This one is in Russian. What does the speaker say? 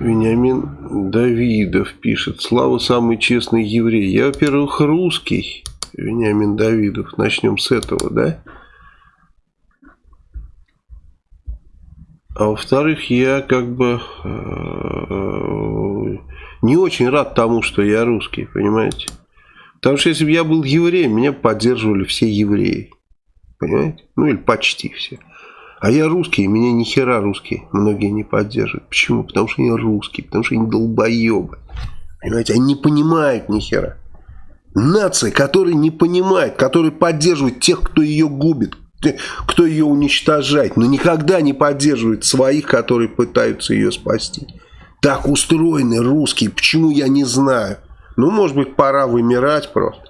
Вениамин Давидов пишет. Слава самый честный еврей. Я, во-первых, русский. Вениамин Давидов. Начнем с этого, да? А во-вторых, я как бы э, не очень рад тому, что я русский, понимаете? Потому что если бы я был евреем, меня поддерживали все евреи. Понимаете? Ну или почти все. А я русский, и меня ни хера русские многие не поддерживают. Почему? Потому что они русские, потому что они долбоебы. Понимаете, они не понимают ни хера. Нация, которая не понимает, которая поддерживает тех, кто ее губит, кто ее уничтожает, но никогда не поддерживает своих, которые пытаются ее спасти. Так устроены русские, почему я не знаю. Ну, может быть, пора вымирать просто.